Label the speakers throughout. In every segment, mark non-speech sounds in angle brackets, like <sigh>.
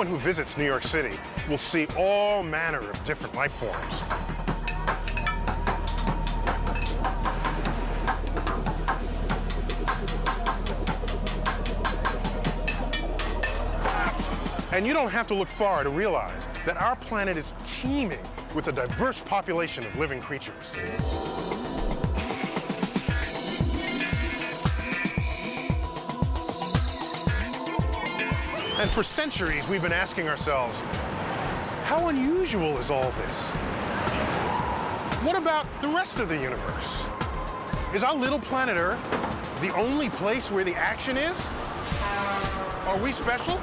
Speaker 1: Anyone who visits New York City will see all manner of different life forms. And you don't have to look far to realize that our planet is teeming with a diverse population of living creatures. And for centuries, we've been asking ourselves, how unusual is all this? What about the rest of the universe? Is our little planet Earth the only place where the action is? Are we special?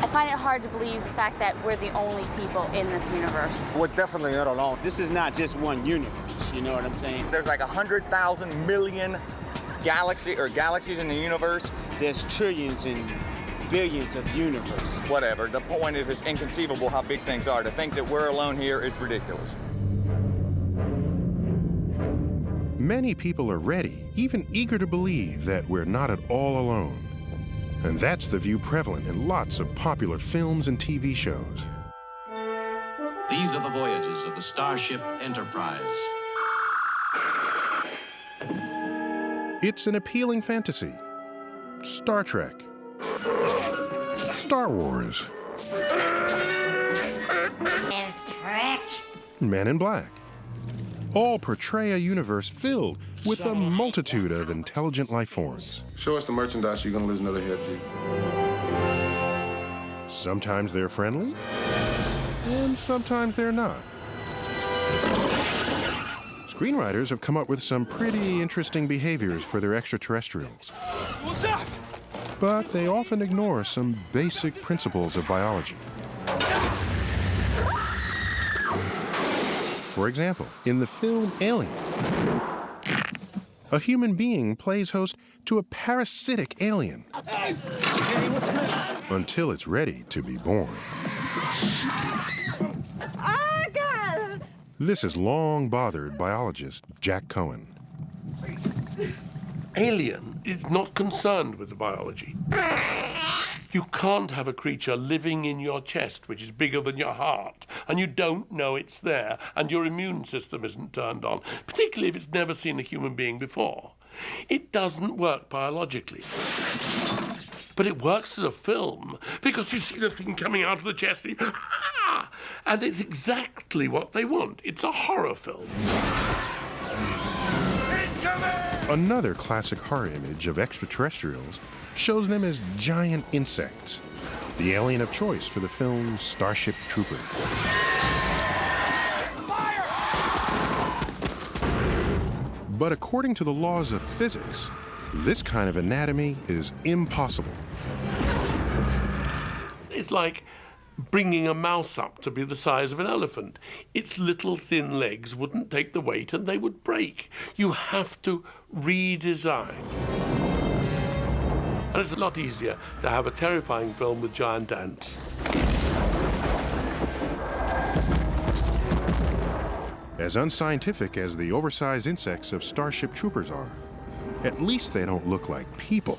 Speaker 2: I find it hard to believe the fact that we're the only people in this universe.
Speaker 3: We're definitely not alone.
Speaker 4: This is not just one universe, you know what I'm saying?
Speaker 5: There's like 100,000 million galaxy or galaxies in the universe.
Speaker 4: There's trillions and billions of universe.
Speaker 5: Whatever. The point is, it's inconceivable how big things are. To think that we're alone here is ridiculous.
Speaker 1: Many people are ready, even eager to believe that we're not at all alone. And that's the view prevalent in lots of popular films and TV shows.
Speaker 6: These are the voyages of the Starship Enterprise.
Speaker 1: It's an appealing fantasy. Star Trek. Star Wars. Men in Black. All portray a universe filled with a multitude of intelligent life forms.
Speaker 7: Show us the merchandise, you're gonna lose another head, G.
Speaker 1: Sometimes they're friendly, and sometimes they're not. Screenwriters have come up with some pretty interesting behaviors for their extraterrestrials.
Speaker 8: What's up?
Speaker 1: But they often ignore some basic principles of biology. For example, in the film Alien, a human being plays host to a parasitic alien until it's ready to be born. This has long bothered biologist Jack Cohen.
Speaker 9: Alien is not concerned with the biology. You can't have a creature living in your chest, which is bigger than your heart, and you don't know it's there, and your immune system isn't turned on, particularly if it's never seen a human being before. It doesn't work biologically. But it works as a film because you see the thing coming out of the chest and, ah! and it's exactly what they want. It's a horror film.
Speaker 1: Another classic horror image of extraterrestrials shows them as giant insects, the alien of choice for the film Starship Troopers. But according to the laws of physics, this kind of anatomy is impossible.
Speaker 9: It's like bringing a mouse up to be the size of an elephant. Its little thin legs wouldn't take the weight and they would break. You have to redesign. And it's a lot easier to have a terrifying film with giant ants.
Speaker 1: As unscientific as the oversized insects of Starship Troopers are, at least they don't look like people.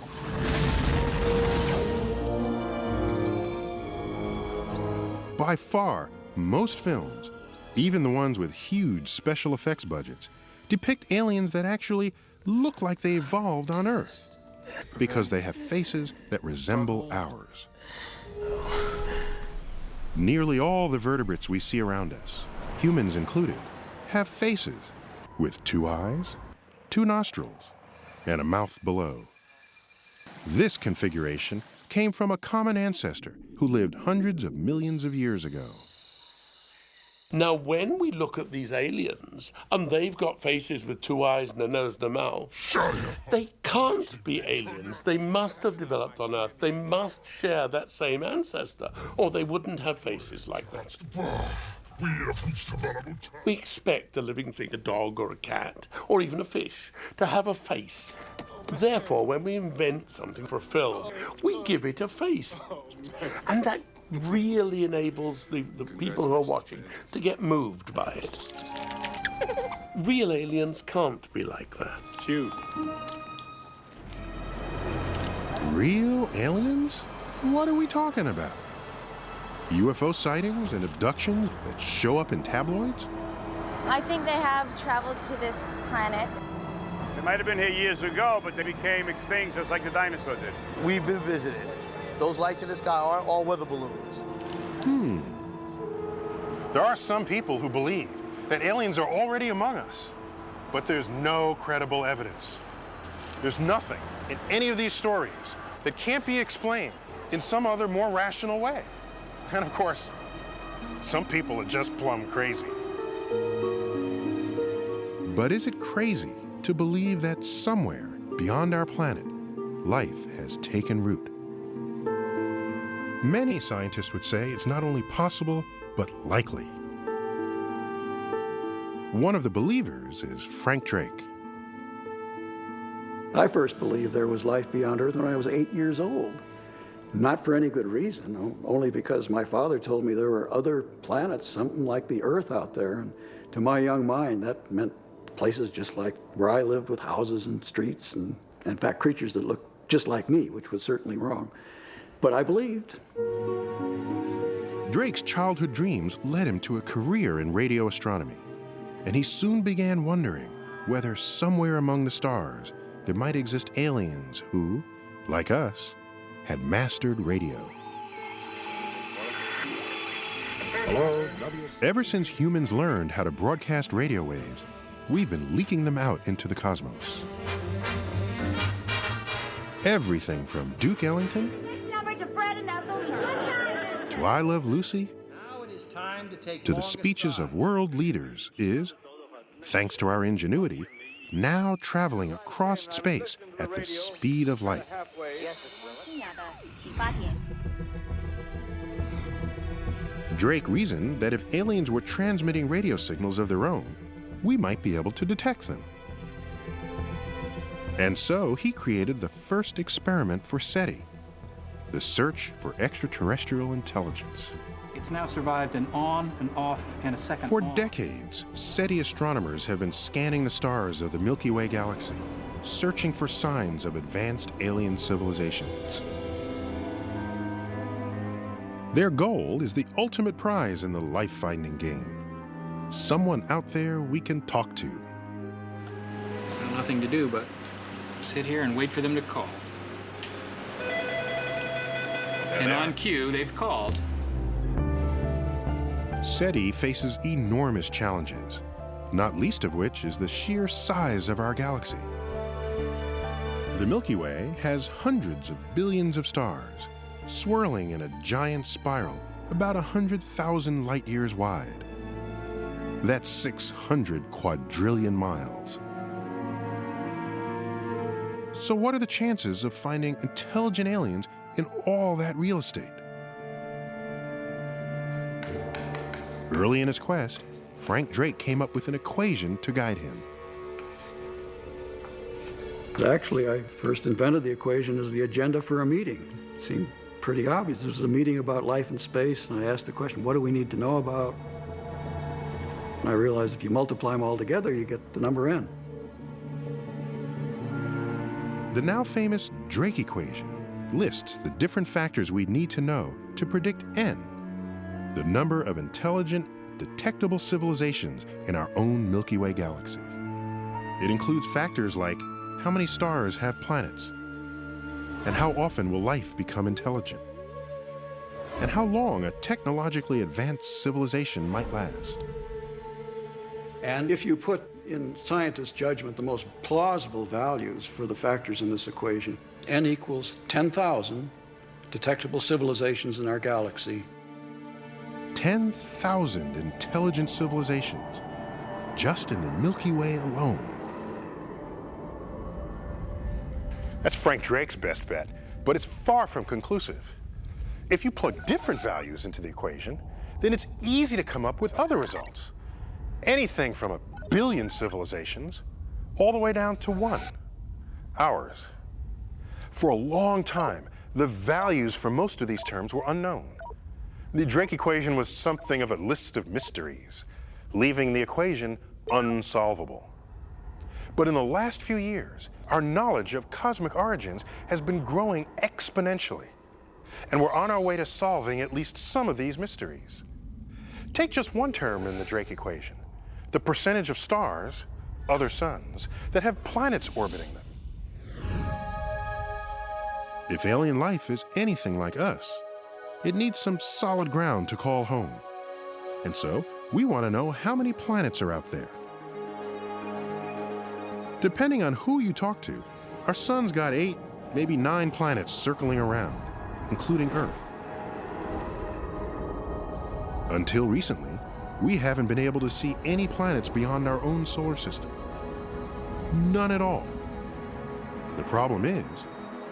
Speaker 1: By far, most films, even the ones with huge special effects budgets, depict aliens that actually look like they evolved on Earth because they have faces that resemble ours. Nearly all the vertebrates we see around us, humans included, have faces with two eyes, two nostrils, and a mouth below. This configuration came from a common ancestor who lived hundreds of millions of years ago.
Speaker 9: Now, when we look at these aliens, and they've got faces with two eyes and a nose and a mouth, they can't be aliens. They must have developed on Earth. They must share that same ancestor, or they wouldn't have faces like that. We expect a living thing, a dog or a cat, or even a fish, to have a face. Therefore, when we invent something for a film, we give it a face. And that really enables the, the people who are watching to get moved by it. Real aliens can't be like that.
Speaker 4: Shoot.
Speaker 1: Real aliens? What are we talking about? UFO sightings and abductions that show up in tabloids?
Speaker 3: I think they have traveled to this planet.
Speaker 8: They might have been here years ago, but they became extinct just like the dinosaur did.
Speaker 10: We've been visited. Those lights in the sky are all weather balloons.
Speaker 1: Hmm.
Speaker 11: There are some people who believe that aliens are already among us, but there's no credible evidence. There's nothing in any of these stories that can't be explained in some other more rational way. And of course, some people are just plumb crazy.
Speaker 1: But is it crazy to believe that somewhere beyond our planet, life has taken root? Many scientists would say it's not only possible, but likely. One of the believers is Frank Drake.
Speaker 12: I first believed there was life beyond Earth when I was eight years old. Not for any good reason, only because my father told me there were other planets, something like the Earth out there. And to my young mind, that meant places just like where I lived with houses and streets and, in fact, creatures that looked just like me, which was certainly wrong. But I believed.
Speaker 1: Drake's childhood dreams led him to a career in radio astronomy, and he soon began wondering whether somewhere among the stars there might exist aliens who, like us, had mastered radio.
Speaker 13: Hello?
Speaker 1: Ever since humans learned how to broadcast radio waves, we've been leaking them out into the cosmos. Everything from Duke Ellington to I Love Lucy to the speeches of world leaders is, thanks to our ingenuity, now traveling across space at the speed of light. Drake reasoned that if aliens were transmitting radio signals of their own, we might be able to detect them. And so he created the first experiment for SETI, the search for extraterrestrial intelligence.
Speaker 14: It's now survived an on and off and a second
Speaker 1: For
Speaker 14: on.
Speaker 1: decades, SETI astronomers have been scanning the stars of the Milky Way galaxy, searching for signs of advanced alien civilizations. Their goal is the ultimate prize in the life-finding game. Someone out there we can talk to.
Speaker 14: So nothing to do but sit here and wait for them to call. And on cue, they've called.
Speaker 1: SETI faces enormous challenges, not least of which is the sheer size of our galaxy. The Milky Way has hundreds of billions of stars, swirling in a giant spiral about 100,000 light years wide. That's 600 quadrillion miles. So what are the chances of finding intelligent aliens in all that real estate? Early in his quest, Frank Drake came up with an equation to guide him.
Speaker 12: Actually, I first invented the equation as the agenda for a meeting. It seemed pretty obvious. This was a meeting about life and space, and I asked the question, what do we need to know about? And I realized if you multiply them all together, you get the number n.
Speaker 1: The now famous Drake equation lists the different factors we need to know to predict n, the number of intelligent, detectable civilizations in our own Milky Way galaxy. It includes factors like how many stars have planets, and how often will life become intelligent, and how long a technologically advanced civilization might last.
Speaker 12: And if you put in scientists' judgment the most plausible values for the factors in this equation, n equals 10,000 detectable civilizations in our galaxy.
Speaker 1: 10,000 intelligent civilizations just in the Milky Way alone.
Speaker 11: That's Frank Drake's best bet, but it's far from conclusive. If you plug different values into the equation, then it's easy to come up with other results. Anything from a billion civilizations all the way down to one, ours. For a long time, the values for most of these terms were unknown. The Drake equation was something of a list of mysteries, leaving the equation unsolvable. But in the last few years, our knowledge of cosmic origins has been growing exponentially. and we're on our way to solving at least some of these mysteries. Take just one term in the Drake equation, the percentage of stars, other suns, that have planets orbiting them.
Speaker 1: If alien life is anything like us, it needs some solid ground to call home. And so, we want to know how many planets are out there. Depending on who you talk to, our sun's got eight, maybe nine planets circling around, including Earth. Until recently, we haven't been able to see any planets beyond our own solar system. None at all. The problem is,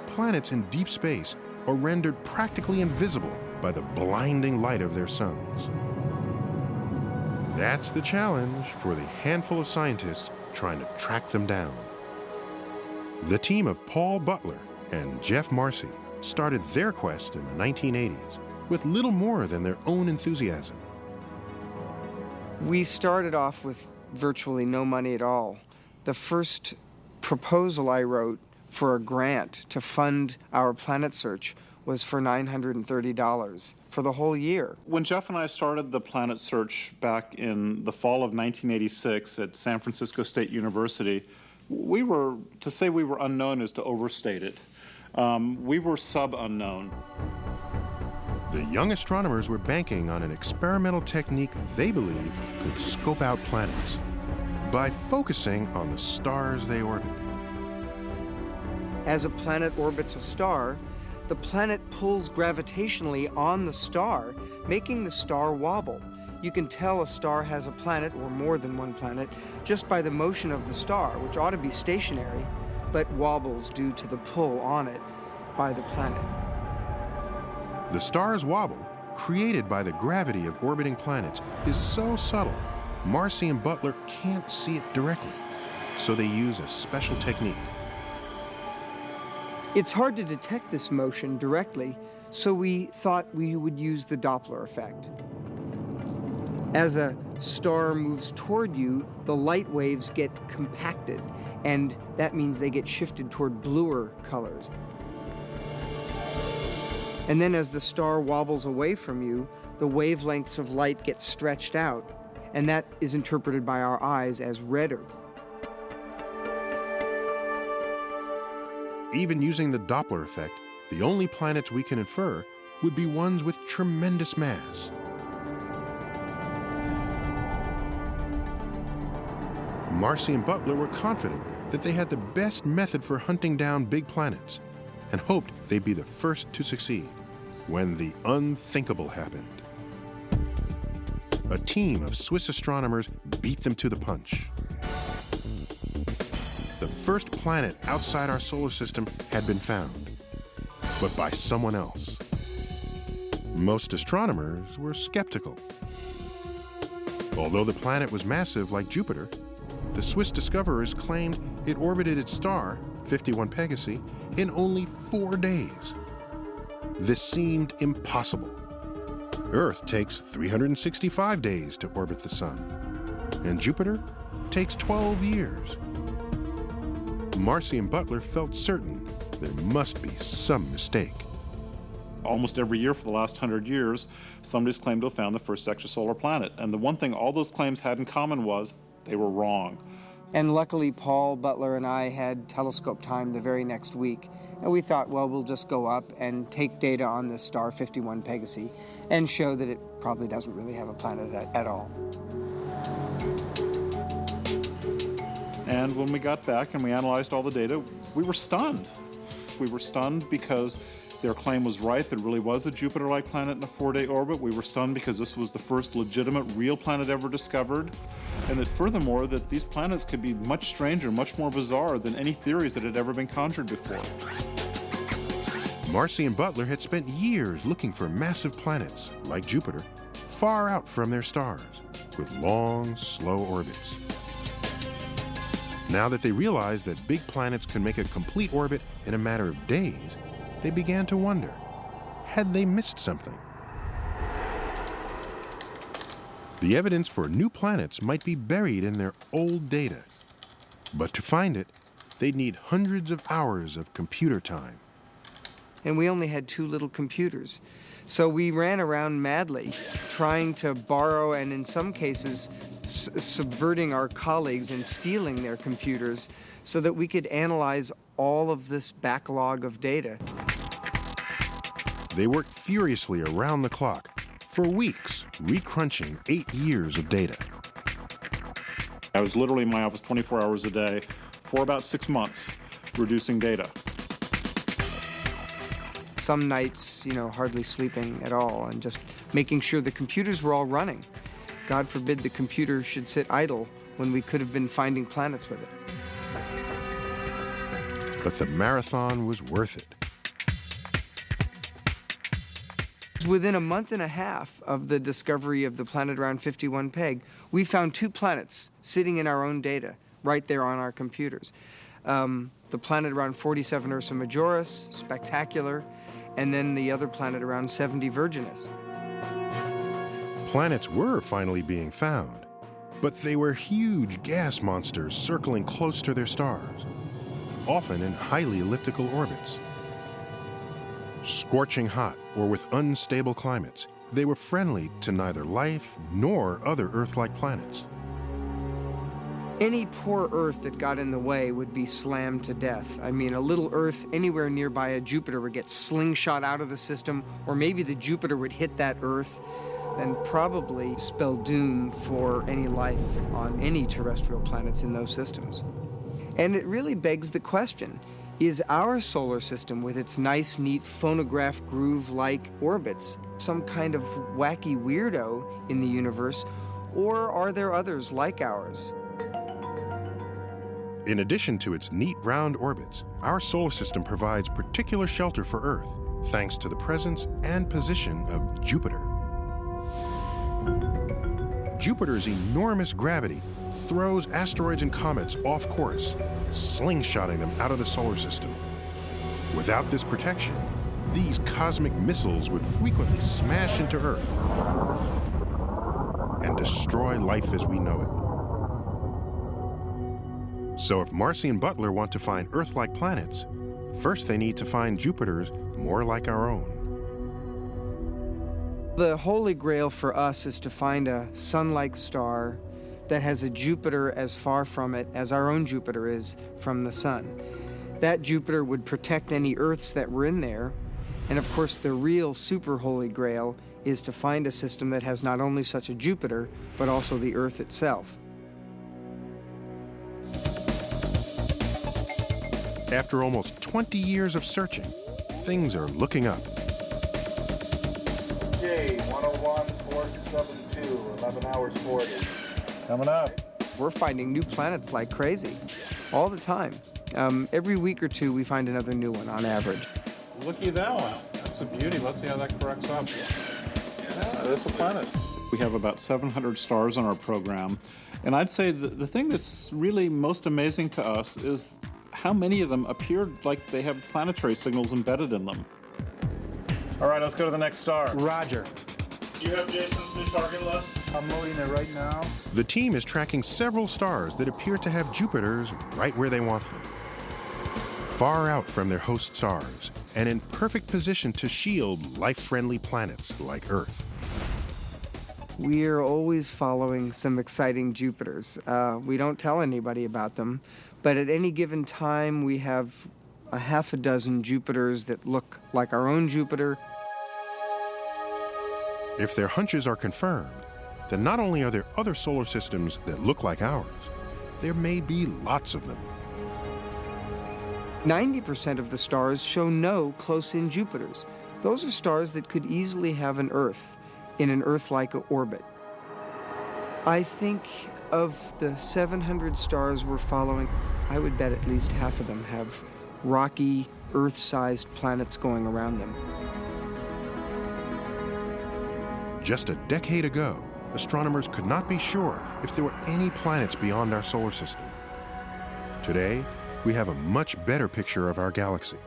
Speaker 1: planets in deep space are rendered practically invisible by the blinding light of their suns. That's the challenge for the handful of scientists trying to track them down. The team of Paul Butler and Geoff Marcy started their quest in the 1980s with little more than their own enthusiasm.
Speaker 15: We started off with virtually no money at all. The first proposal I wrote for a grant to fund our planet search was for $930 for the whole year.
Speaker 16: When Geoff and I started the planet search back in the fall of 1986 at San Francisco State University, we were, to say we were unknown is to overstate it. Um, we were sub-unknown.
Speaker 1: The young astronomers were banking on an experimental technique they believed could scope out planets by focusing on the stars they orbit.
Speaker 15: As a planet orbits a star, the planet pulls gravitationally on the star, making the star wobble. You can tell a star has a planet, or more than one planet, just by the motion of the star, which ought to be stationary, but wobbles due to the pull on it by the planet.
Speaker 1: The star's wobble, created by the gravity of orbiting planets, is so subtle, Marcy and Butler can't see it directly, so they use a special technique.
Speaker 15: It's hard to detect this motion directly, so we thought we would use the Doppler effect. As a star moves toward you, the light waves get compacted, and that means they get shifted toward bluer colors. And then as the star wobbles away from you, the wavelengths of light get stretched out, and that is interpreted by our eyes as redder.
Speaker 1: Even using the Doppler effect, the only planets we can infer would be ones with tremendous mass. Marcy and Butler were confident that they had the best method for hunting down big planets and hoped they'd be the first to succeed when the unthinkable happened. A team of Swiss astronomers beat them to the punch. First planet outside our solar system had been found, but by someone else. Most astronomers were skeptical. Although the planet was massive like Jupiter, the Swiss discoverers claimed it orbited its star, 51 Pegasi, in only four days. This seemed impossible. Earth takes 365 days to orbit the Sun, and Jupiter takes 12 years. Marcy and Butler felt certain there must be some mistake.
Speaker 16: Almost every year for the last hundred years, somebody's claimed to have found the first extrasolar planet. And the one thing all those claims had in common was they were wrong.
Speaker 15: And luckily, Paul Butler and I had telescope time the very next week. And we thought, well, we'll just go up and take data on this star 51 Pegasi and show that it probably doesn't really have a planet at, at all.
Speaker 16: And when we got back and we analyzed all the data, we were stunned. We were stunned because their claim was right, there really was a Jupiter-like planet in a four-day orbit. We were stunned because this was the first legitimate real planet ever discovered. And that furthermore, that these planets could be much stranger, much more bizarre than any theories that had ever been conjured before.
Speaker 1: Marcy and Butler had spent years looking for massive planets, like Jupiter, far out from their stars, with long, slow orbits. Now that they realized that big planets can make a complete orbit in a matter of days, they began to wonder, had they missed something? The evidence for new planets might be buried in their old data. But to find it, they'd need hundreds of hours of computer time.
Speaker 15: and we only had two little computers. So we ran around madly, trying to borrow and, in some cases, subverting our colleagues and stealing their computers so that we could analyze all of this backlog of data.
Speaker 1: They worked furiously around the clock for weeks, recrunching eight years of data.
Speaker 16: I was literally in my office 24 hours a day for about six months, reducing data.
Speaker 15: Some nights, you know, hardly sleeping at all and just making sure the computers were all running. God forbid the computer should sit idle when we could have been finding planets with it.
Speaker 1: But the marathon was worth it.
Speaker 15: Within a month and a half of the discovery of the planet around 51 Peg, we found two planets sitting in our own data right there on our computers. Um, the planet around 47 Ursa Majoris, spectacular, and then the other planet around 70 Virginis.
Speaker 1: Planets were finally being found, but they were huge gas monsters circling close to their stars, often in highly elliptical orbits. Scorching hot or with unstable climates, they were friendly to neither life nor other Earth-like planets.
Speaker 15: Any poor Earth that got in the way would be slammed to death. I mean, a little Earth anywhere nearby a Jupiter would get slingshot out of the system, or maybe the Jupiter would hit that Earth and probably spell doom for any life on any terrestrial planets in those systems. And it really begs the question, is our solar system, with its nice, neat phonograph groove-like orbits, some kind of wacky weirdo in the universe, or are there others like ours?
Speaker 1: In addition to its neat round orbits, our solar system provides particular shelter for Earth, thanks to the presence and position of Jupiter. Jupiter's enormous gravity throws asteroids and comets off course, slingshotting them out of the solar system. Without this protection, these cosmic missiles would frequently smash into Earth and destroy life as we know it. So if Marcy and Butler want to find Earth-like planets, first they need to find Jupiters more like our own.
Speaker 15: The holy grail for us is to find a sun-like star that has a Jupiter as far from it as our own Jupiter is from the sun. That Jupiter would protect any Earths that were in there. And of course, the real super holy grail is to find a system that has not only such a Jupiter, but also the Earth itself.
Speaker 1: After almost 20 years of searching, things are looking up.
Speaker 7: Okay, 101, 472, 11 hours 40.
Speaker 16: Coming up.
Speaker 15: We're finding new planets like crazy, all the time. Um, every week or two, we find another new one on average.
Speaker 16: Looky at that one. That's a beauty. Let's see how that corrects up. Yeah, that's a planet. We have about 700 stars on our program. And I'd say the, the thing that's really most amazing to us is how many of them appear like they have planetary signals embedded in them. All right, let's go to the next star.
Speaker 15: Roger.
Speaker 16: Do you have Jason's new target list?
Speaker 7: I'm loading it right now.
Speaker 1: The team is tracking several stars that appear to have Jupiters right where they want them. Far out from their host stars, and in perfect position to shield life-friendly planets like Earth.
Speaker 15: We are always following some exciting Jupiters. Uh, we don't tell anybody about them, but at any given time we have a half a dozen Jupiters that look like our own Jupiter
Speaker 1: if their hunches are confirmed, then not only are there other solar systems that look like ours, there may be lots of them.
Speaker 15: 90% of the stars show no close-in Jupiters. Those are stars that could easily have an Earth in an Earth-like orbit. I think of the 700 stars we're following, I would bet at least half of them have rocky, Earth-sized planets going around them.
Speaker 1: Just a decade ago, astronomers could not be sure if there were any planets beyond our solar system. Today, we have a much better picture of our galaxy.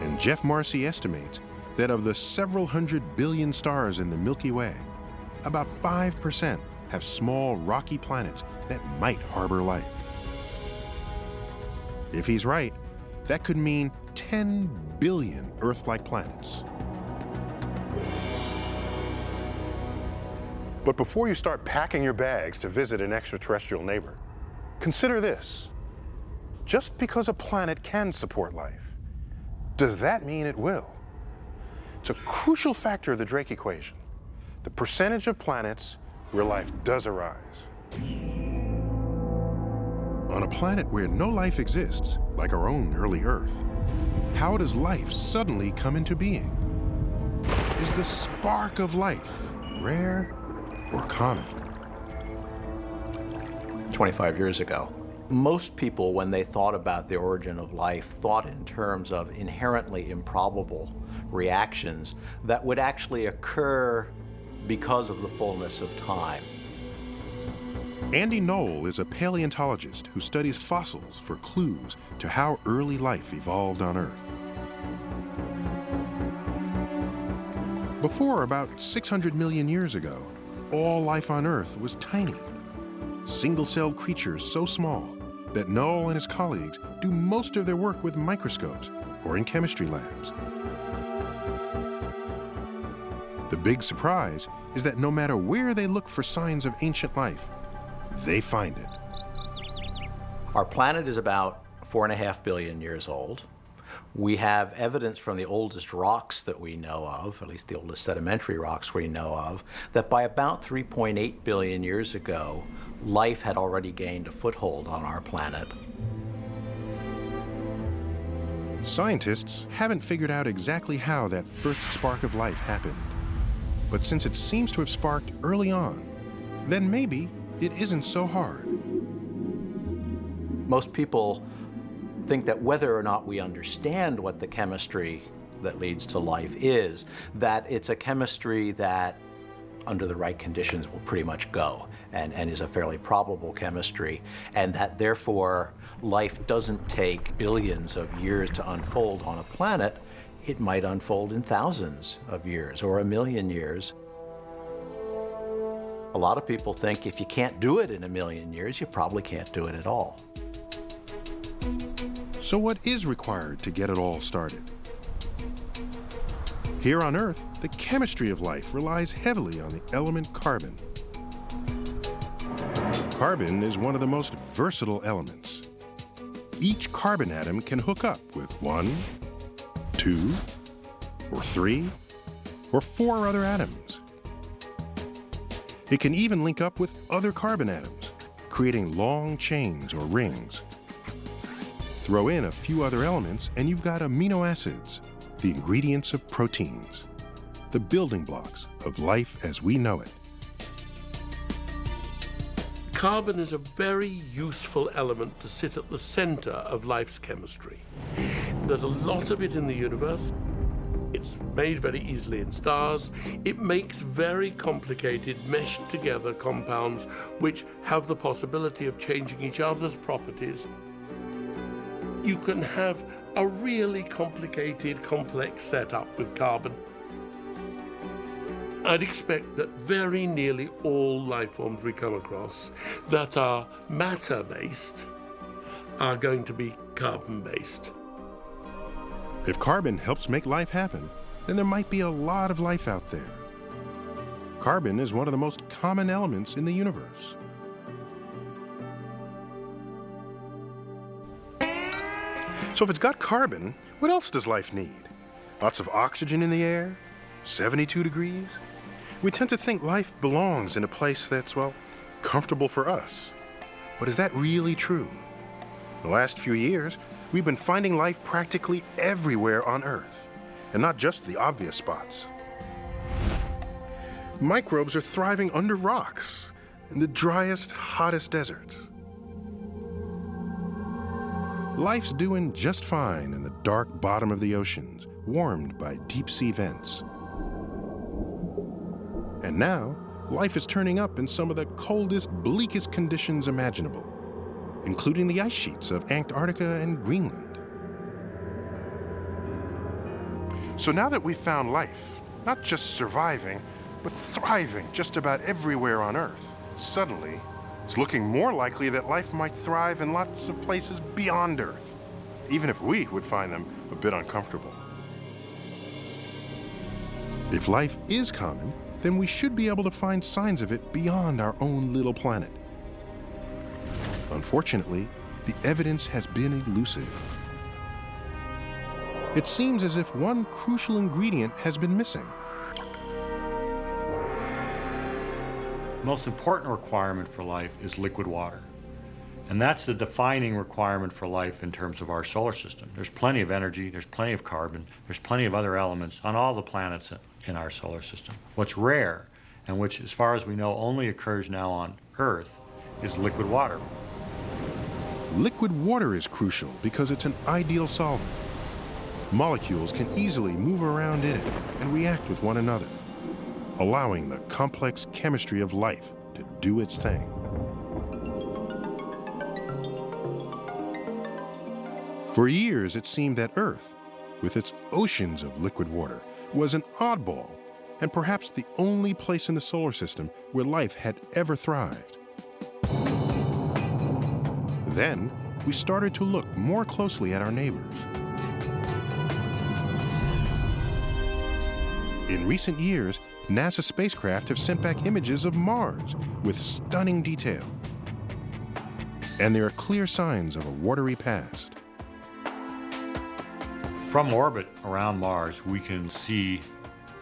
Speaker 1: And Geoff Marcy estimates that of the several hundred billion stars in the Milky Way, about 5% have small rocky planets that might harbor life. If he's right, that could mean 10 billion Earth-like planets.
Speaker 11: But before you start packing your bags to visit an extraterrestrial neighbor, consider this. Just because a planet can support life, does that mean it will? It's a crucial factor of the Drake equation, the percentage of planets where life does arise.
Speaker 1: On a planet where no life exists, like our own early Earth, how does life suddenly come into being? Is the spark of life rare or common?
Speaker 17: 25 years ago, most people, when they thought about the origin of life, thought in terms of inherently improbable reactions that would actually occur because of the fullness of time.
Speaker 1: Andy Knoll is a paleontologist who studies fossils for clues to how early life evolved on Earth. Before about 600 million years ago, all life on Earth was tiny. Single-celled creatures so small that Knoll and his colleagues do most of their work with microscopes or in chemistry labs. The big surprise is that no matter where they look for signs of ancient life, they find it.
Speaker 17: Our planet is about four and a half billion years old. We have evidence from the oldest rocks that we know of, at least the oldest sedimentary rocks we know of, that by about 3.8 billion years ago, life had already gained a foothold on our planet.
Speaker 1: Scientists haven't figured out exactly how that first spark of life happened. But since it seems to have sparked early on, then maybe it isn't so hard.
Speaker 17: Most people think that whether or not we understand what the chemistry that leads to life is, that it's a chemistry that under the right conditions will pretty much go and, and is a fairly probable chemistry, and that therefore life doesn't take billions of years to unfold on a planet, it might unfold in thousands of years or a million years. A lot of people think if you can't do it in a million years, you probably can't do it at all.
Speaker 1: So what is required to get it all started? Here on Earth, the chemistry of life relies heavily on the element carbon. Carbon is one of the most versatile elements. Each carbon atom can hook up with one, two, or three, or four other atoms. It can even link up with other carbon atoms, creating long chains or rings. Throw in a few other elements and you've got amino acids, the ingredients of proteins, the building blocks of life as we know it.
Speaker 9: Carbon is a very useful element to sit at the center of life's chemistry. There's a lot of it in the universe. It's made very easily in stars. It makes very complicated, meshed together compounds which have the possibility of changing each other's properties. You can have a really complicated, complex setup with carbon. I'd expect that very nearly all life forms we come across that are matter-based are going to be carbon-based.
Speaker 1: If carbon helps make life happen, then there might be a lot of life out there. Carbon is one of the most common elements in the universe. So if it's got carbon, what else does life need? Lots of oxygen in the air? 72 degrees? We tend to think life belongs in a place that's, well, comfortable for us. But is that really true? The last few years, we've been finding life practically everywhere on Earth, and not just the obvious spots. Microbes are thriving under rocks, in the driest, hottest deserts. Life's doing just fine in the dark bottom of the oceans, warmed by deep sea vents. And now, life is turning up in some of the coldest, bleakest conditions imaginable, including the ice sheets of Antarctica and Greenland. So now that we've found life, not just surviving, but thriving just about everywhere on Earth, suddenly it's looking more likely that life might thrive in lots of places beyond Earth. even if we would find them a bit uncomfortable. If life is common, then we should be able to find signs of it beyond our own little planet. Unfortunately, the evidence has been elusive. It seems as if one crucial ingredient has been missing.
Speaker 13: Most important requirement for life is liquid water. And that's the defining requirement for life in terms of our solar system. There's plenty of energy, there's plenty of carbon, there's plenty of other elements on all the planets in our solar system. What's rare, and which, as far as we know, only occurs now on Earth, is liquid water.
Speaker 1: Liquid water is crucial because it's an ideal solvent. Molecules can easily move around in it and react with one another, allowing the complex chemistry of life to do its thing. For years, it seemed that Earth, with its oceans of liquid water, was an oddball and perhaps the only place in the solar system where life had ever thrived. Then, we started to look more closely at our neighbors. In recent years, NASA spacecraft have sent back images of Mars with stunning detail. And there are clear signs of a watery past.
Speaker 13: From orbit around Mars, we can see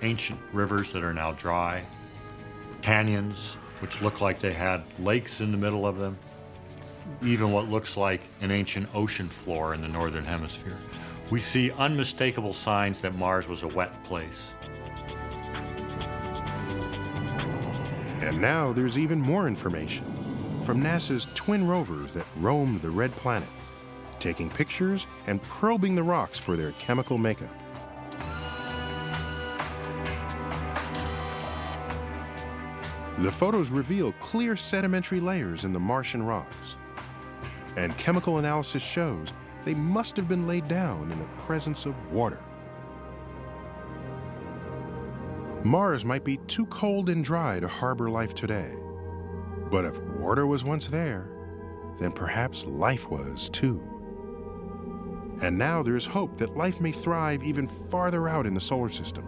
Speaker 13: ancient rivers that are now dry, canyons, which look like they had lakes in the middle of them, even what looks like an ancient ocean floor in the northern hemisphere. We see unmistakable signs that Mars was a wet place.
Speaker 1: And now there's even more information from NASA's twin rovers that roamed the red planet taking pictures and probing the rocks for their chemical makeup. The photos reveal clear sedimentary layers in the Martian rocks. And chemical analysis shows they must have been laid down in the presence of water. Mars might be too cold and dry to harbor life today. But if water was once there, then perhaps life was too. And now there's hope that life may thrive even farther out in the solar system.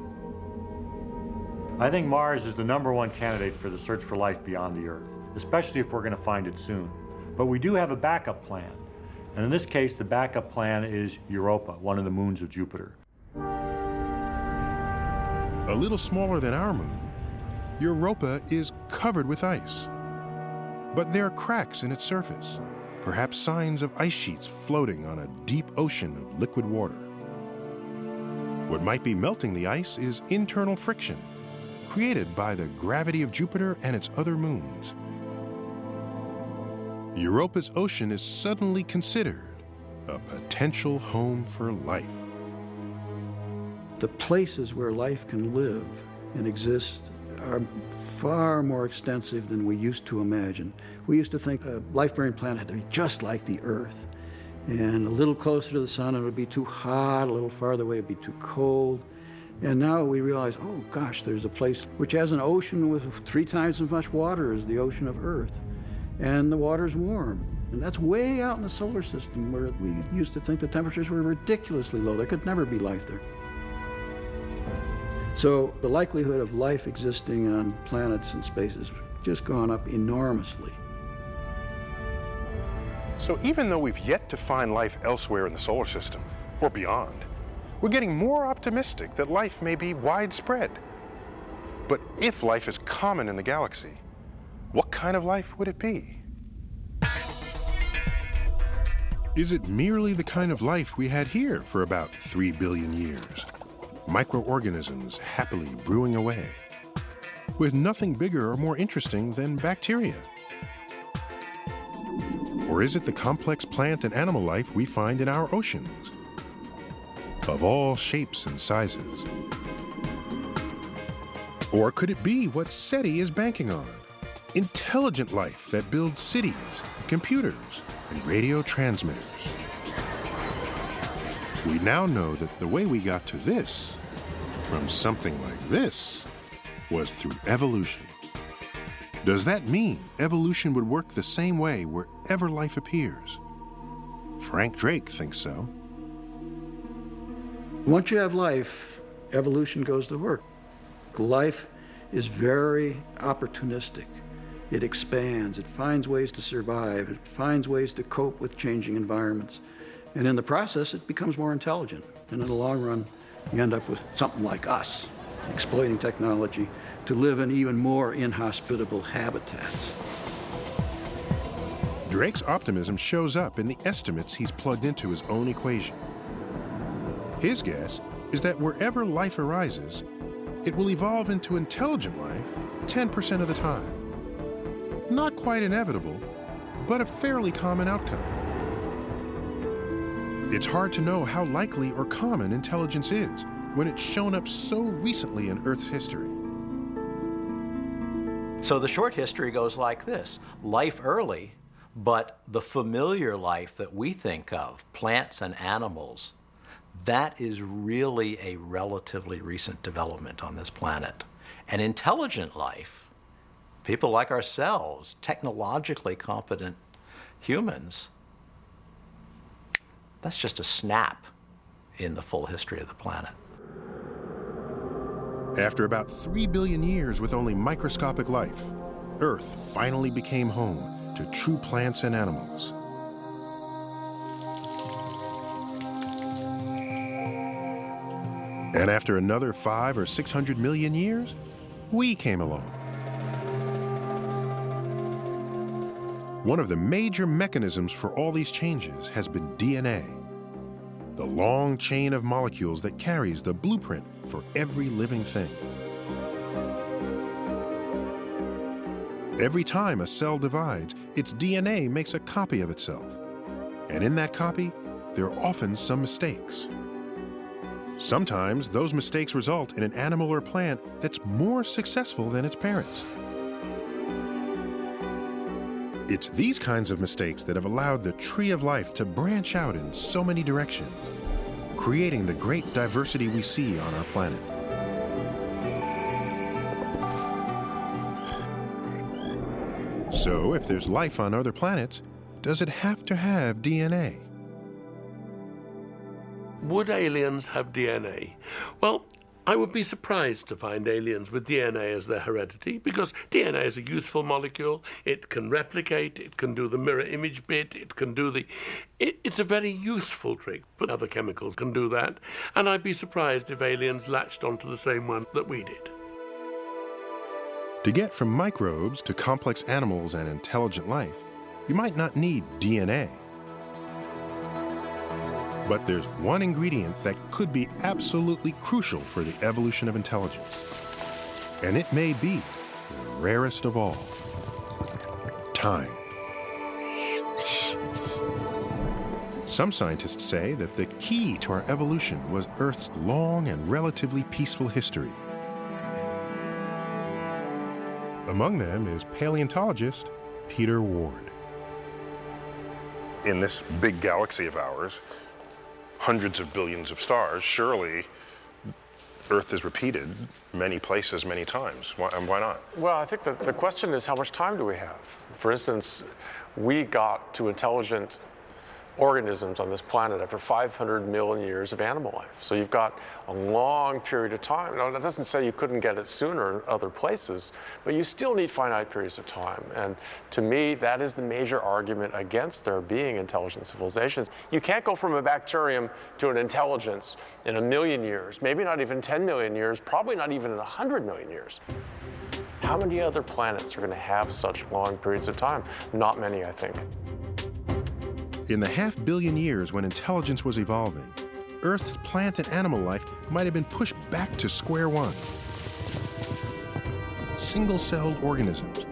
Speaker 13: I think Mars is the number one candidate for the search for life beyond the Earth, especially if we're going to find it soon. But we do have a backup plan. And in this case, the backup plan is Europa, one of the moons of Jupiter.
Speaker 1: A little smaller than our moon, Europa is covered with ice. But there are cracks in its surface, perhaps signs of ice sheets floating on a deep ocean of liquid water. What might be melting the ice is internal friction, created by the gravity of Jupiter and its other moons. Europa's ocean is suddenly considered a potential home for life.
Speaker 12: The places where life can live and exist are far more extensive than we used to imagine. We used to think a life-bearing planet had to be just like the Earth. And a little closer to the sun, it would be too hot. A little farther away, it would be too cold. And now we realize, oh gosh, there's a place which has an ocean with three times as much water as the ocean of Earth. And the water's warm. And that's way out in the solar system where we used to think the temperatures were ridiculously low. There could never be life there. So the likelihood of life existing on planets and space has just gone up enormously.
Speaker 1: So even though we've yet to find life elsewhere in the solar system, or beyond, we're getting more optimistic that life may be widespread. But if life is common in the galaxy, what kind of life would it be? Is it merely the kind of life we had here for about 3 billion years? Microorganisms happily brewing away, with nothing bigger or more interesting than bacteria. Or is it the complex plant and animal life we find in our oceans? Of all shapes and sizes. Or could it be what SETI is banking on? Intelligent life that builds cities, computers, and radio transmitters. We now know that the way we got to this, from something like this, was through evolution. Does that mean evolution would work the same way wherever life appears? Frank Drake thinks so.
Speaker 12: Once you have life, evolution goes to work. Life is very opportunistic. It expands, it finds ways to survive, it finds ways to cope with changing environments. And in the process, it becomes more intelligent. And in the long run, you end up with something like us, exploiting technology to live in even more inhospitable habitats.
Speaker 1: Drake's optimism shows up in the estimates he's plugged into his own equation. His guess is that wherever life arises, it will evolve into intelligent life 10% of the time. Not quite inevitable, but a fairly common outcome. It's hard to know how likely or common intelligence is when it's shown up so recently in Earth's history.
Speaker 17: So the short history goes like this life early, but the familiar life that we think of, plants and animals, that is really a relatively recent development on this planet. And intelligent life, people like ourselves, technologically competent humans, that's just a snap in the full history of the planet.
Speaker 1: After about 3 billion years with only microscopic life, Earth finally became home to true plants and animals. And after another five or 600 million years, we came along. One of the major mechanisms for all these changes has been DNA, the long chain of molecules that carries the blueprint for every living thing. Every time a cell divides, its DNA makes a copy of itself. And in that copy, there are often some mistakes. Sometimes those mistakes result in an animal or plant that's more successful than its parents. It's these kinds of mistakes that have allowed the tree of life to branch out in so many directions, creating the great diversity we see on our planet. So, if there's life on other planets, does it have to have DNA?
Speaker 9: Would aliens have DNA? Well, I would be surprised to find aliens with DNA as their heredity because DNA is a useful molecule. It can replicate, it can do the mirror image bit, it can do the. It, it's a very useful trick, but other chemicals can do that. And I'd be surprised if aliens latched onto the same one that we did.
Speaker 1: To get from microbes to complex animals and intelligent life, you might not need DNA. But there's one ingredient that could be absolutely crucial for the evolution of intelligence. And it may be the rarest of all time. Some scientists say that the key to our evolution was Earth's long and relatively peaceful history. Among them is paleontologist Peter Ward.
Speaker 11: In this big galaxy of ours, hundreds of billions of stars, surely Earth is repeated many places, many times. Why, and why not?
Speaker 18: Well, I think that the question is how much time do we have? For instance, we got to intelligent organisms on this planet after 500 million years of animal life. So you've got a long period of time. Now, that doesn't say you couldn't get it sooner in other places, but you still need finite periods of time. And to me, that is the major argument against there being intelligent civilizations. You can't go from a bacterium to an intelligence in a million years, maybe not even 10 million years, probably not even in 100 million years. How many other planets are going to have such long periods of time? Not many, I think.
Speaker 1: In the half billion years when intelligence was evolving, Earth's plant and animal life might have been pushed back to square one. Single celled organisms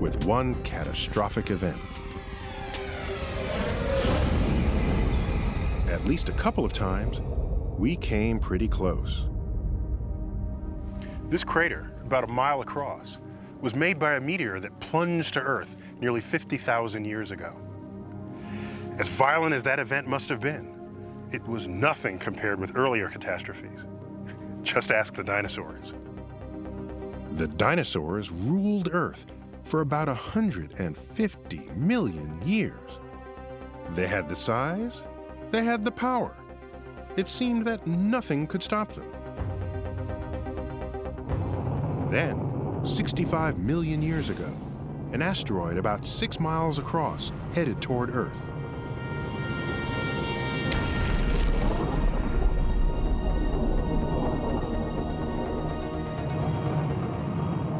Speaker 1: with one catastrophic event. At least a couple of times, we came pretty close.
Speaker 11: This crater, about a mile across, was made by a meteor that plunged to Earth nearly 50,000 years ago. As violent as that event must have been, it was nothing compared with earlier catastrophes. Just ask the dinosaurs.
Speaker 1: The dinosaurs ruled Earth for about 150 million years. They had the size, they had the power, it seemed that nothing could stop them. Then, 65 million years ago, an asteroid about six miles across headed toward Earth.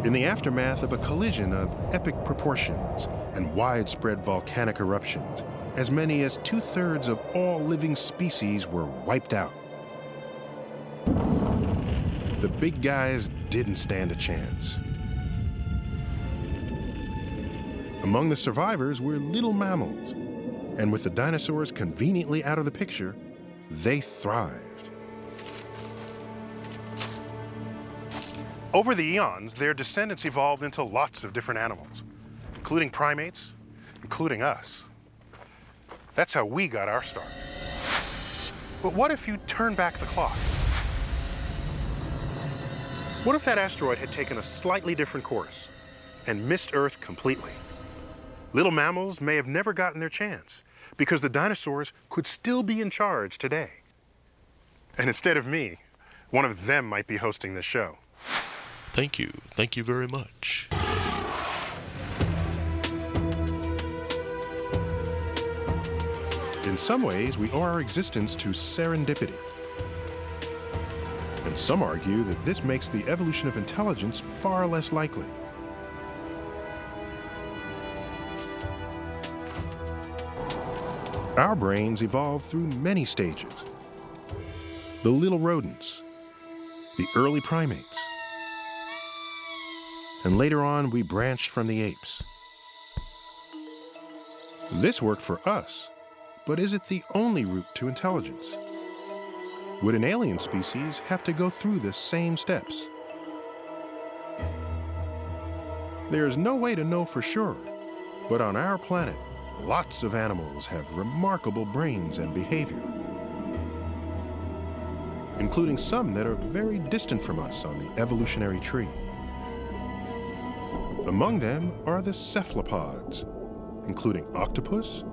Speaker 1: In the aftermath of a collision of epic proportions and widespread volcanic eruptions, as many as two thirds of all living species were wiped out. The big guys didn't stand a chance. Among the survivors were little mammals, and with the dinosaurs conveniently out of the picture, they thrived.
Speaker 11: Over the eons, their descendants evolved into lots of different animals, including primates, including us. That's how we got our start. But what if you turn back the clock? What if that asteroid had taken a slightly different course and missed Earth completely? Little mammals may have never gotten their chance because the dinosaurs could still be in charge today. And instead of me, one of them might be hosting this show.
Speaker 19: Thank you. Thank you very much.
Speaker 1: In some ways, we owe our existence to serendipity. And some argue that this makes the evolution of intelligence far less likely. Our brains evolved through many stages. The little rodents, the early primates, and later on we branched from the apes. This worked for us, but is it the only route to intelligence? Would an alien species have to go through the same steps? There's no way to know for sure, but on our planet, lots of animals have remarkable brains and behavior, including some that are very distant from us on the evolutionary tree. Among them are the cephalopods, including octopus,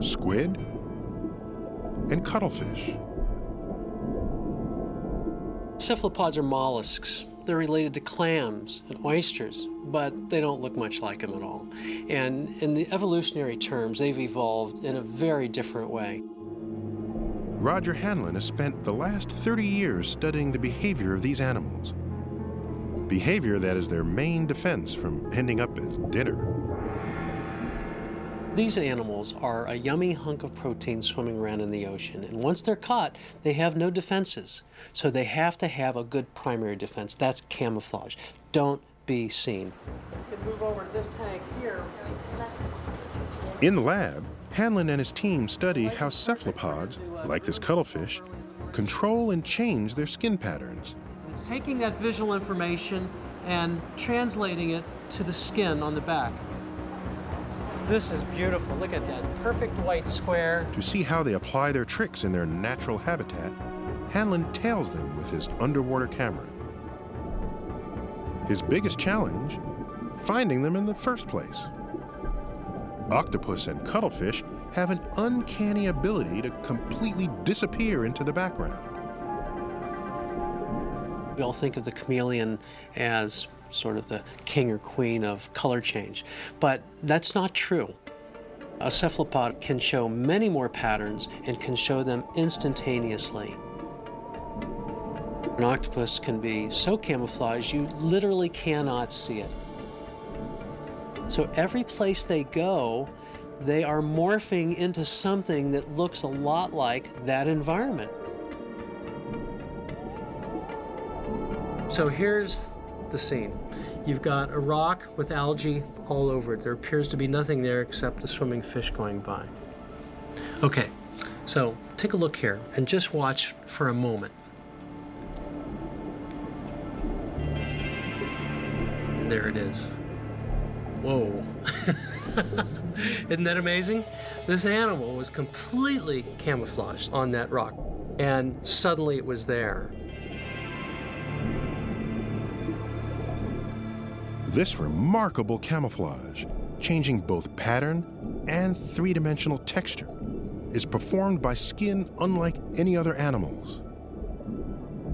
Speaker 1: squid, and cuttlefish.
Speaker 20: Cephalopods are mollusks. They're related to clams and oysters, but they don't look much like them at all. And in the evolutionary terms, they've evolved in a very different way.
Speaker 1: Roger Hanlon has spent the last 30 years studying the behavior of these animals. Behavior that is their main defense from ending up as dinner.
Speaker 20: These animals are a yummy hunk of protein swimming around in the ocean, and once they're caught, they have no defenses. So they have to have a good primary defense. That's camouflage. Don't be seen. Move over to this tank here.
Speaker 1: In the lab, Hanlon and his team study how cephalopods, like this cuttlefish, control and change their skin patterns.
Speaker 20: Taking that visual information and translating it to the skin on the back. This is beautiful. Look at that perfect white square.
Speaker 1: To see how they apply their tricks in their natural habitat, Hanlon tails them with his underwater camera. His biggest challenge? Finding them in the first place. Octopus and cuttlefish have an uncanny ability to completely disappear into the background.
Speaker 20: We all think of the chameleon as sort of the king or queen of color change, but that's not true. A cephalopod can show many more patterns and can show them instantaneously. An octopus can be so camouflaged you literally cannot see it. So every place they go, they are morphing into something that looks a lot like that environment. So here's the scene. You've got a rock with algae all over it. There appears to be nothing there except the swimming fish going by. Okay, so take a look here and just watch for a moment. And there it is. Whoa. <laughs> Isn't that amazing? This animal was completely camouflaged on that rock, and suddenly it was there.
Speaker 1: This remarkable camouflage, changing both pattern and three-dimensional texture, is performed by skin unlike any other animal's.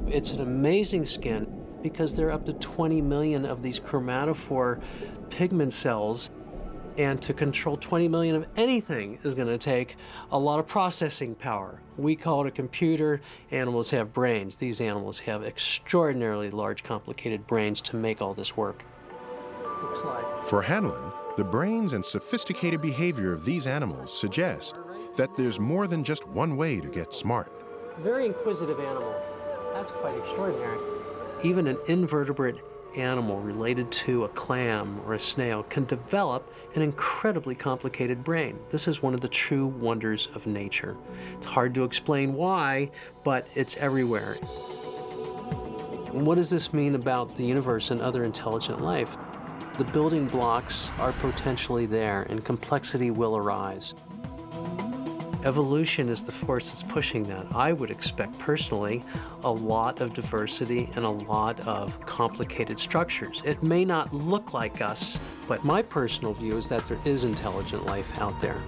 Speaker 20: It's an amazing skin because there are up to 20 million of these chromatophore pigment cells. And to control 20 million of anything is going to take a lot of processing power. We call it a computer. Animals have brains. These animals have extraordinarily large, complicated brains to make all this work. Looks like.
Speaker 1: For Hanlon, the brains and sophisticated behavior of these animals suggest that there's more than just one way to get smart.
Speaker 20: Very inquisitive animal. That's quite extraordinary. Even an invertebrate animal related to a clam or a snail can develop an incredibly complicated brain. This is one of the true wonders of nature. It's hard to explain why, but it's everywhere. What does this mean about the universe and other intelligent life? The building blocks are potentially there and complexity will arise. Evolution is the force that's pushing that. I would expect personally a lot of diversity and a lot of complicated structures. It may not look like us, but my personal view is that there is intelligent life out there.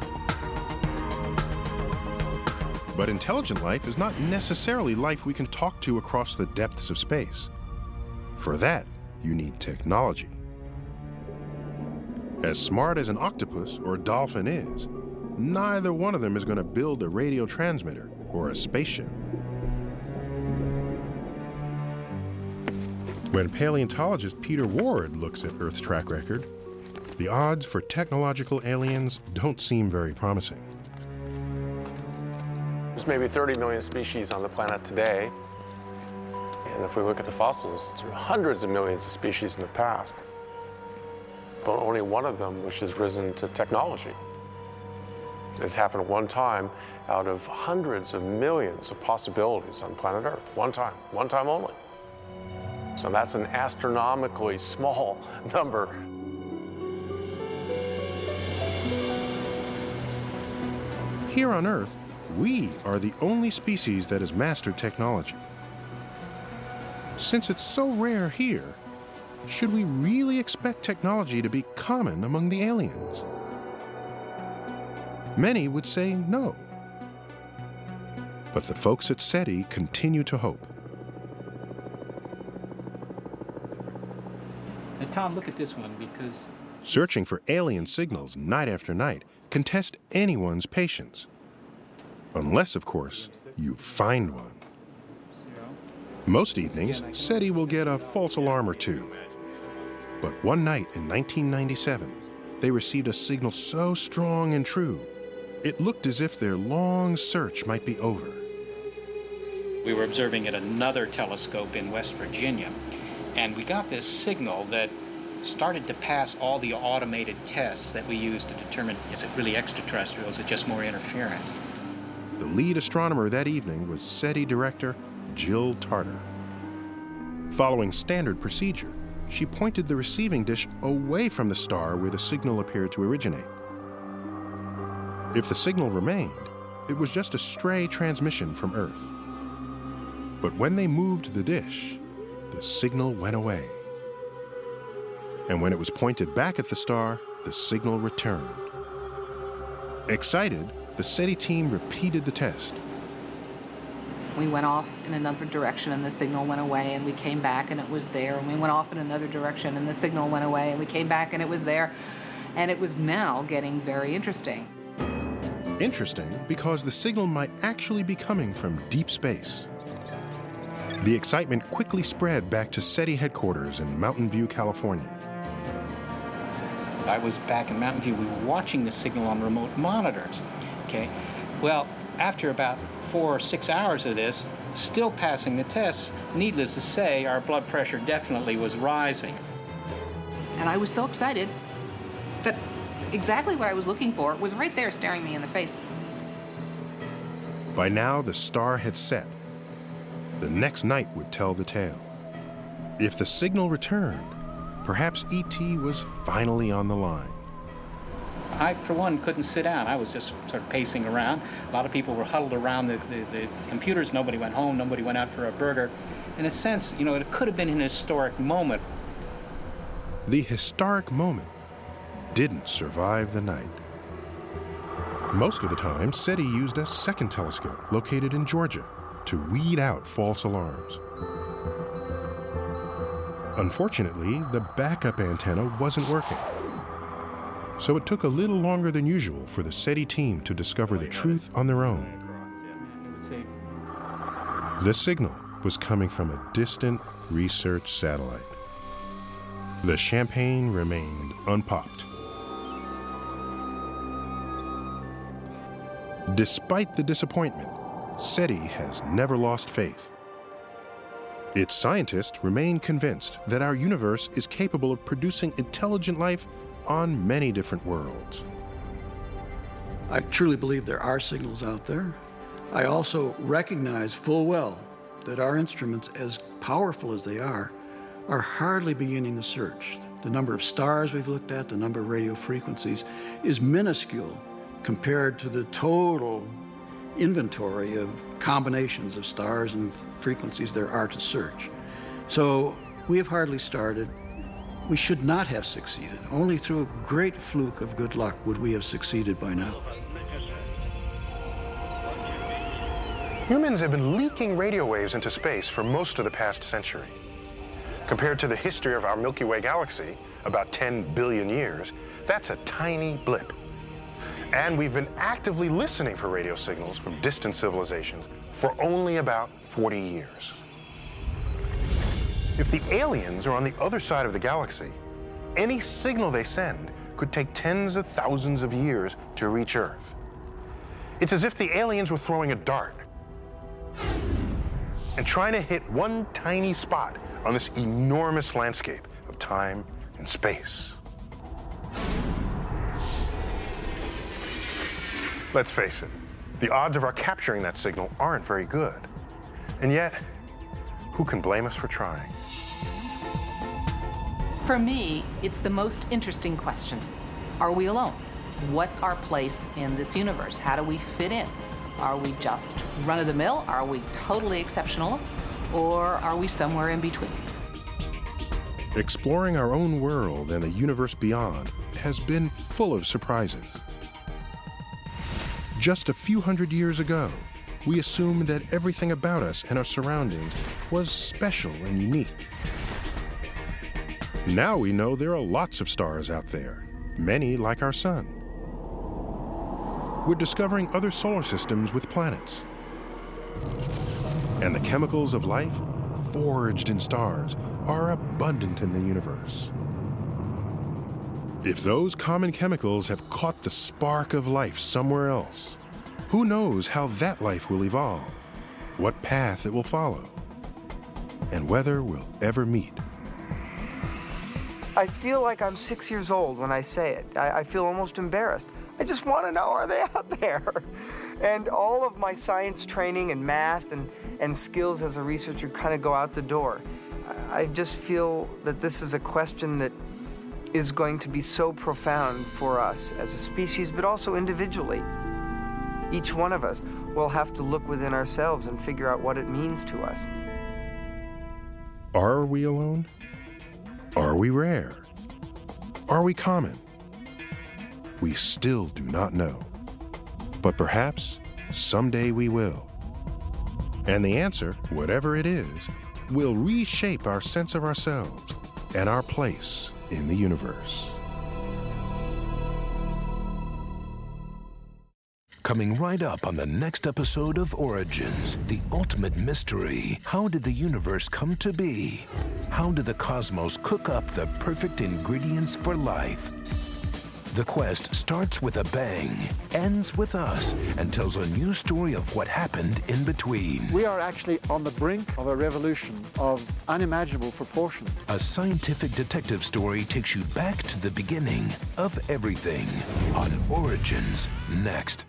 Speaker 1: But intelligent life is not necessarily life we can talk to across the depths of space. For that, you need technology. As smart as an octopus or dolphin is, neither one of them is going to build a radio transmitter or a spaceship. When paleontologist Peter Ward looks at Earth's track record, the odds for technological aliens don't seem very promising.
Speaker 18: There's maybe 30 million species on the planet today. And if we look at the fossils, there are hundreds of millions of species in the past. But only one of them which has risen to technology. It's happened one time out of hundreds of millions of possibilities on planet Earth. One time, one time only. So that's an astronomically small <laughs> number.
Speaker 1: Here on Earth, we are the only species that has mastered technology. Since it's so rare here, should we really expect technology to be common among the aliens? Many would say no. But the folks at SETI continue to hope.
Speaker 14: Now, Tom, look at this one because
Speaker 1: Searching for alien signals night after night can test anyone's patience. Unless, of course, you find one. Most evenings, SETI will get a false alarm or two. But one night in 1997, they received a signal so strong and true, it looked as if their long search might be over.
Speaker 14: we were observing at another telescope in West Virginia, and we got this signal that started to pass all the automated tests that we use to determine is it really extraterrestrial, or is it just more interference?
Speaker 1: The lead astronomer that evening was SETI director Jill Tarter. Following standard procedure, she pointed the receiving dish away from the star where the signal appeared to originate. If the signal remained, it was just a stray transmission from Earth. But when they moved the dish, the signal went away. And when it was pointed back at the star, the signal returned. Excited, the SETI team repeated the test.
Speaker 21: We went off in another direction and the signal went away and we came back and it was there. And we went off in another direction and the signal went away and we came back and it was there. And it was now getting very interesting.
Speaker 1: Interesting because the signal might actually be coming from deep space. The excitement quickly spread back to SETI headquarters in Mountain View, California.
Speaker 14: I was back in Mountain View. We were watching the signal on remote monitors. Okay. Well, after about four or six hours of this, still passing the tests, needless to say, our blood pressure definitely was rising.
Speaker 21: And I was so excited that exactly what I was looking for was right there staring me in the face.
Speaker 1: By now, the star had set. The next night would tell the tale. If the signal returned, perhaps ET was finally on the line.
Speaker 14: I, for one, couldn't sit down. I was just sort of pacing around. A lot of people were huddled around the, the, the computers. Nobody went home. Nobody went out for a burger. In a sense, you know, it could have been an historic moment.
Speaker 1: The historic moment didn't survive the night. Most of the time, SETI used a second telescope located in Georgia to weed out false alarms. Unfortunately, the backup antenna wasn't working. So it took a little longer than usual for the SETI team to discover the truth on their own. The signal was coming from a distant research satellite. The champagne remained unpopped. Despite the disappointment, SETI has never lost faith. Its scientists remain convinced that our universe is capable of producing intelligent life on many different worlds.
Speaker 12: I truly believe there are signals out there. I also recognize full well that our instruments, as powerful as they are, are hardly beginning the search. The number of stars we've looked at, the number of radio frequencies, is minuscule compared to the total inventory of combinations of stars and frequencies there are to search. So we have hardly started. We should not have succeeded. Only through a great fluke of good luck would we have succeeded by now.
Speaker 11: Humans have been leaking radio waves into space for most of the past century. Compared to the history of our Milky Way galaxy, about 10 billion years, that's a tiny blip. And we've been actively listening for radio signals from distant civilizations for only about 40 years. If the aliens are on the other side of the galaxy, any signal they send could take tens of thousands of years to reach Earth. It's as if the aliens were throwing a dart and trying to hit one tiny spot on this enormous landscape of time and space. Let's face it, the odds of our capturing that signal aren't very good. And yet, who can blame us for trying?
Speaker 21: For me, it's the most interesting question. Are we alone? What's our place in this universe? How do we fit in? Are we just run of the mill? Are we totally exceptional? Or are we somewhere in between?
Speaker 1: Exploring our own world and the universe beyond has been full of surprises. Just a few hundred years ago, we assumed that everything about us and our surroundings was special and unique. Now we know there are lots of stars out there, many like our sun. We're discovering other solar systems with planets. And the chemicals of life, forged in stars, are abundant in the universe. If those common chemicals have caught the spark of life somewhere else, who knows how that life will evolve, what path it will follow, and whether we'll ever meet.
Speaker 15: I feel like I'm six years old when I say it. I, I feel almost embarrassed. I just want to know, are they <laughs> out there? And all of my science training and math and, and skills as a researcher kind of go out the door. I just feel that this is a question that is going to be so profound for us as a species, but also individually. Each one of us will have to look within ourselves and figure out what it means to us.
Speaker 1: Are we alone? Are we rare? Are we common? We still do not know. But perhaps someday we will. And the answer, whatever it is, will reshape our sense of ourselves and our place in the universe.
Speaker 22: Coming right up on the next episode of Origins, the ultimate mystery. How did the universe come to be? How did the cosmos cook up the perfect ingredients for life? The quest starts with a bang, ends with us, and tells a new story of what happened in between.
Speaker 23: We are actually on the brink of a revolution of unimaginable proportion.
Speaker 22: A scientific detective story takes you back to the beginning of everything on Origins next.